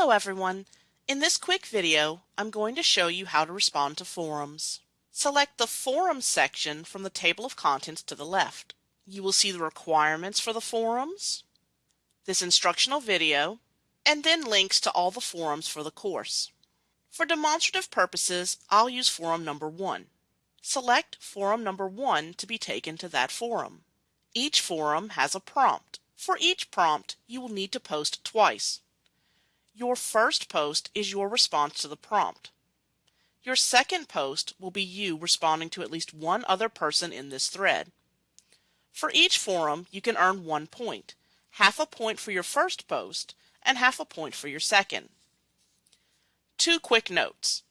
Hello everyone. In this quick video, I'm going to show you how to respond to forums. Select the Forums section from the table of contents to the left. You will see the requirements for the forums, this instructional video, and then links to all the forums for the course. For demonstrative purposes, I'll use forum number 1. Select forum number 1 to be taken to that forum. Each forum has a prompt. For each prompt, you will need to post twice. Your first post is your response to the prompt. Your second post will be you responding to at least one other person in this thread. For each forum, you can earn one point, half a point for your first post and half a point for your second. Two quick notes.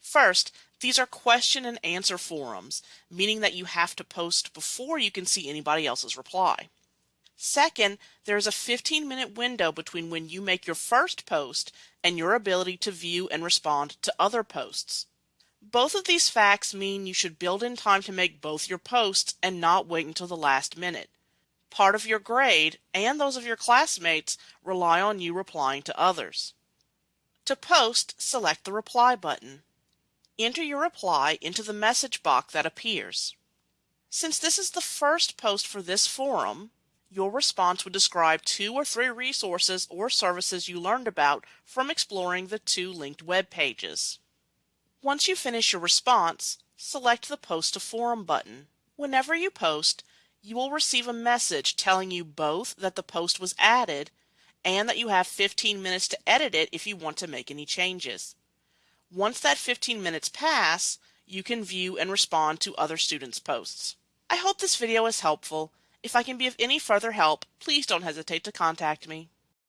First, these are question and answer forums, meaning that you have to post before you can see anybody else's reply. Second, there is a 15 minute window between when you make your first post and your ability to view and respond to other posts. Both of these facts mean you should build in time to make both your posts and not wait until the last minute. Part of your grade and those of your classmates rely on you replying to others. To post, select the reply button. Enter your reply into the message box that appears. Since this is the first post for this forum, your response would describe two or three resources or services you learned about from exploring the two linked web pages. Once you finish your response, select the Post to Forum button. Whenever you post, you will receive a message telling you both that the post was added and that you have 15 minutes to edit it if you want to make any changes. Once that 15 minutes pass, you can view and respond to other students' posts. I hope this video is helpful if I can be of any further help, please don't hesitate to contact me.